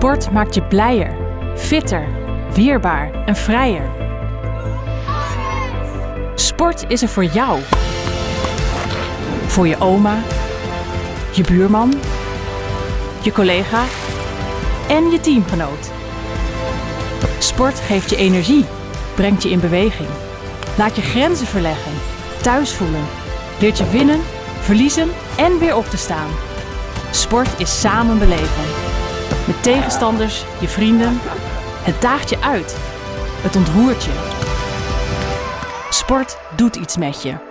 Sport maakt je blijer, fitter, weerbaar en vrijer. Sport is er voor jou. Voor je oma, je buurman, je collega en je teamgenoot. Sport geeft je energie, brengt je in beweging. Laat je grenzen verleggen, thuis voelen. Leert je winnen, verliezen en weer op te staan. Sport is samen beleven. Met tegenstanders, je vrienden. Het daagt je uit. Het ontroert je. Sport doet iets met je.